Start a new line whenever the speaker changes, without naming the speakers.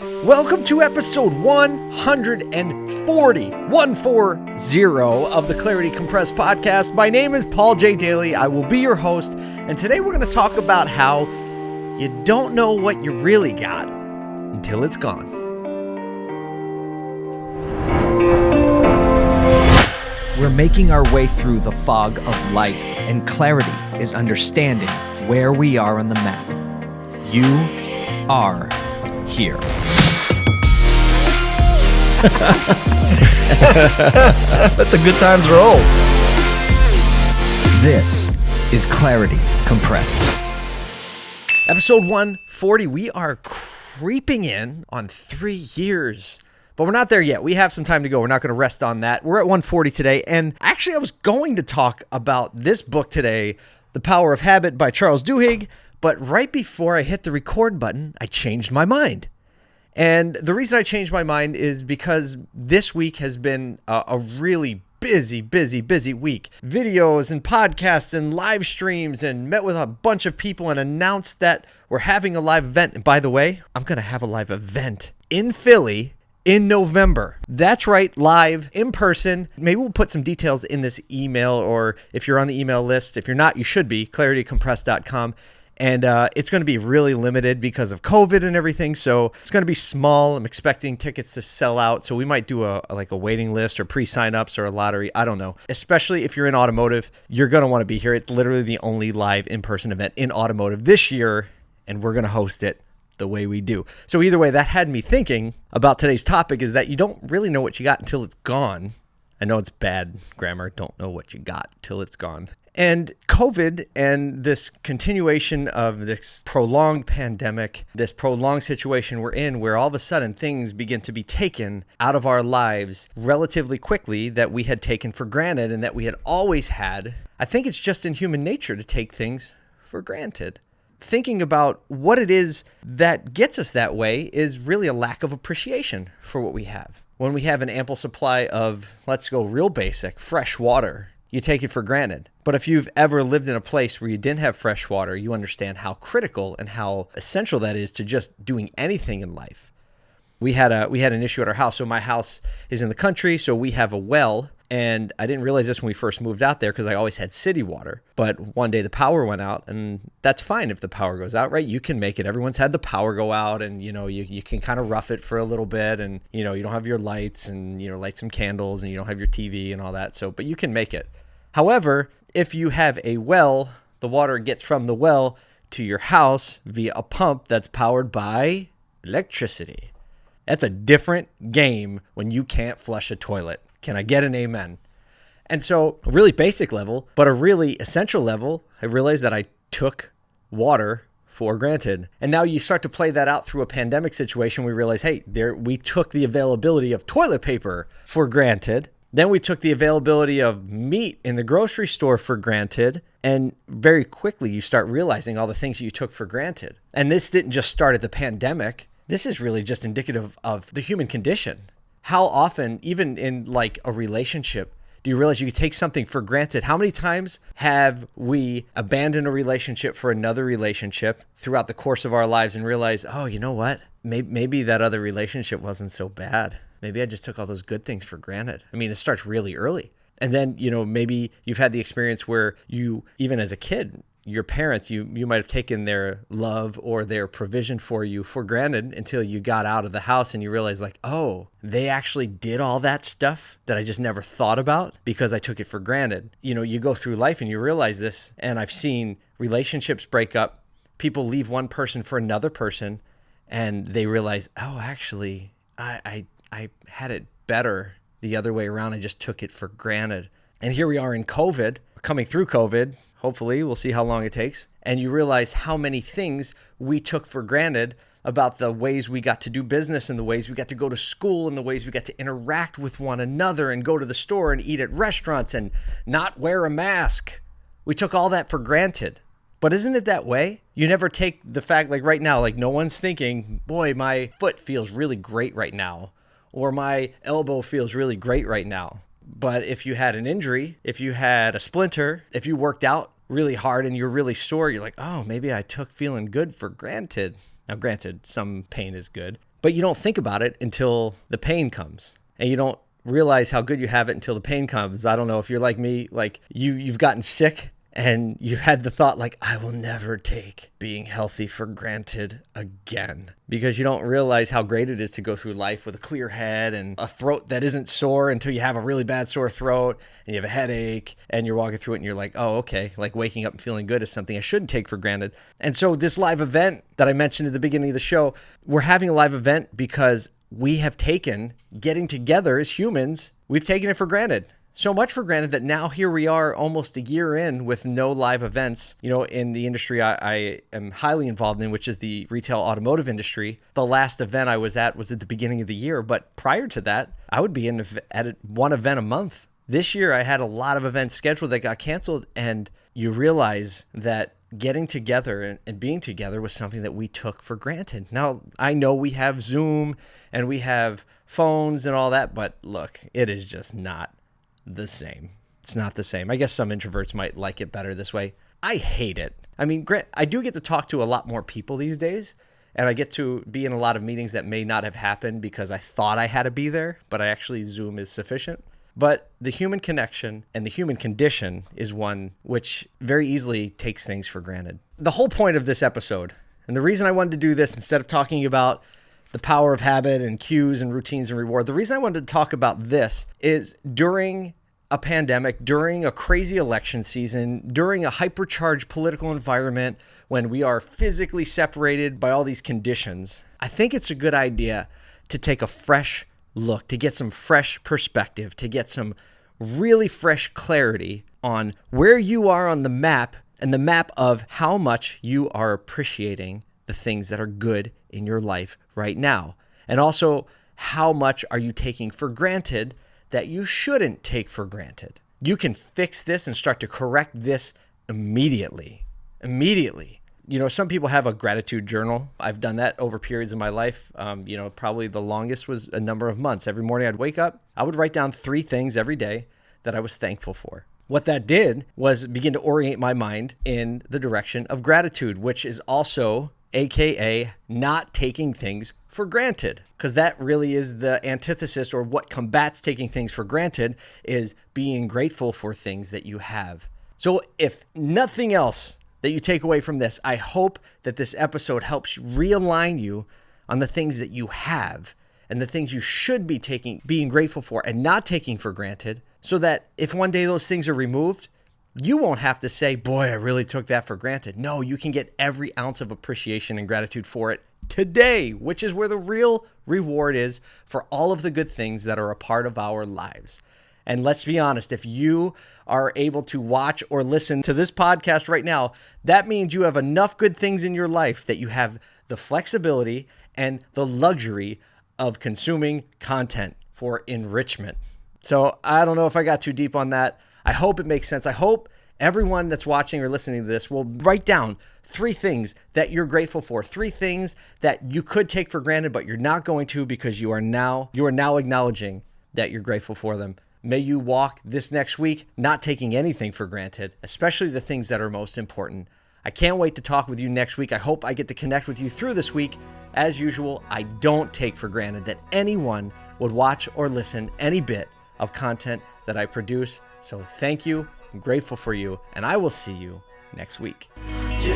Welcome to episode 140, 140 of the Clarity Compressed podcast. My name is Paul J. Daly. I will be your host, and today we're going to talk about how you don't know what you really got until it's gone. We're making our way through the fog of life, and clarity is understanding where we are on the map. You are here.
Let the good times roll.
This is Clarity Compressed. Episode 140, we are creeping in on three years. But we're not there yet. We have some time to go. We're not going to rest on that. We're at 140 today. And actually, I was going to talk about this book today, The Power of Habit by Charles Duhigg. But right before I hit the record button, I changed my mind. And the reason I changed my mind is because this week has been a, a, really busy, busy, busy week. Videos and podcasts and live streams, and met with a bunch of people and announced that we're having a live event. And by the way, I'm going to have a live event in Philly in November. That's right, live in person. Maybe we'll put some details in this email, or if you're on the email list, if you're not, you should be claritycompressed.com and uh, it's going to be really limited because of COVID and everything. So it's going to be small. I'm expecting tickets to sell out, so we might do a, like a waiting list or pre-sign-ups or a lottery. I don't know. Especially if you're in automotive, you're going to want to be here. It's literally the only live in-person event in automotive this year, and we're going to host it the way we do. So either way, that had me thinking about today's topic is that you don't really know what you got until it's gone. I know it's bad grammar. Don't know what you got till it's gone. And COVID and this continuation of this prolonged pandemic, this prolonged situation we're in, where all of a sudden things begin to be taken out of our lives relatively quickly that we had taken for granted and that we had always had. I think it's just in human nature to take things for granted. Thinking about what it is that gets us that way is really a lack of appreciation for what we have. When we have an ample supply of, let's go real basic, fresh water you take it for granted. But if you've ever lived in a place where you didn't have fresh water, you understand how critical and how essential that is to just doing anything in life. We had a we had an issue at our house. So my house is in the country, so we have a well and I didn't realize this when we first moved out there because I always had city water. But one day the power went out, and that's fine if the power goes out, right? You can make it. Everyone's had the power go out, and you know, you, you can kind of rough it for a little bit, and you know, you don't have your lights, and you know, light some candles, and you don't have your TV and all that. So, but you can make it. However, if you have a well, the water gets from the well to your house via a pump that's powered by electricity. That's a different game when you can't flush a toilet. Can I get an amen? And so, a really basic level, but a really essential level, I realized that I took water for granted. And now you start to play that out through a pandemic situation. We realize, hey, there we took the availability of toilet paper for granted. Then we took the availability of meat in the grocery store for granted. And very quickly, you start realizing all the things you took for granted. And this didn't just start at the pandemic. This is really just indicative of the human condition. How often, even in like a relationship, do you realize you take something for granted? How many times have we abandoned a relationship for another relationship throughout the course of our lives and realize, oh, you know what? Maybe, maybe that other relationship wasn't so bad. Maybe I just took all those good things for granted. I mean, it starts really early. And then, you know, maybe you've had the experience where you, even as a kid, your parents, you you might have taken their love or their provision for you for granted until you got out of the house and you realized, like, oh, they actually did all that stuff that I just never thought about because I took it for granted. You know, you go through life and you realize this, and I've seen relationships break up, people leave one person for another person, and they realize, oh, actually, I, I I had it better the other way around. I just took it for granted. And here we are in COVID, coming through COVID. Hopefully, we'll see how long it takes. And you realize how many things we took for granted about the ways we got to do business and the ways we got to go to school and the ways we got to interact with one another and go to the store and eat at restaurants and not wear a mask. We took all that for granted. But isn't it that way? You never take the fact, like right now, like no one's thinking, boy, my foot feels really great right now or my elbow feels really great right now. But if you had an injury, if you had a splinter, if you worked out really hard and you're really sore, you're like, oh, maybe I took feeling good for granted. Now, granted, some pain is good, But you don't think about it until the pain comes. And you don't realize how good you have it until the pain comes. I don't know if you're like me, like you you've gotten sick and you had the thought like I will never take being healthy for granted again because you don't realize how great it is to go through life with a clear head and a throat that isn't sore until you have a really bad sore throat and you have a headache and you're walking through it and you're like, "Oh, okay." Like waking up and feeling good is something I shouldn't take for granted. And so this live event that I mentioned at the beginning of the show, we're having a live event because we have taken getting together as humans, we've taken it for granted so much for granted that now here we are almost a year in with no live events you know in the industry I, I, am highly involved in which is the retail automotive industry. The last event i was at was at the beginning of the year but prior to that i would be in at one event a month. This year i had a lot of events scheduled that got canceled and you realize that getting together and, and being together was something that we took for granted. Now i know we have zoom and we have phones and all that but look it is just not the same. It's not the same. I guess some introverts might like it better this way. I hate it. I mean, Grant, I do get to talk to a lot more people these days, and I get to be in a lot of meetings that may not have happened because I thought I had to be there, but I actually Zoom is sufficient. But the human connection and the human condition is one which very easily takes things for granted. The whole point of this episode, and the reason I wanted to do this instead of talking about the power of habit and cues and routines and reward. The reason I wanted to talk about this is during a pandemic, during a crazy election season, during a hypercharged political environment when we are physically separated by all these conditions, I think it's a good idea to take a fresh look, to get some fresh perspective, to get some really fresh clarity on where you are on the map and the map of how much you are appreciating the things that are good in your life right now? And also, how much are you taking for granted that you shouldn't take for granted? You can fix this and start to correct this immediately. Immediately. You know, some people have a gratitude journal. I've done that over periods of my life. Um, you know, probably the longest was a number of months. Every morning I'd wake up, I would write down three things every day that I was thankful for. What that did was begin to orient my mind in the direction of gratitude, which is also aka not taking things for granted because that really is the antithesis or what combats taking things for granted is being grateful for things that you have. So if nothing else that you take away from this i hope that this episode helps realign you on the things that you have and the things you should be taking being grateful for and not taking for granted so that if one day those things are removed you won't have to say, Boy, I really took that for granted. No, you can get every ounce of appreciation and gratitude for it today, which is where the real reward is for all of the good things that are a part of our lives. And let's be honest, if you are able to watch or listen to this podcast right now, that means you have enough good things in your life that you have the flexibility and the luxury of consuming content for enrichment. So I don't know if I got too deep on that. I hope it makes sense. I hope everyone that's watching or listening to this will write down three things that you're grateful for, three things that you could take for granted but you're not going to because you are now you are now acknowledging that you're grateful for them. May you walk this next week not taking anything for granted, especially the things that are most important. I can't wait to talk with you next week. I hope I get to connect with you through this week. As usual, I don't take for granted that anyone would watch or listen any bit of content that I produce. So thank you. I'm grateful for you. And I will see you next week. You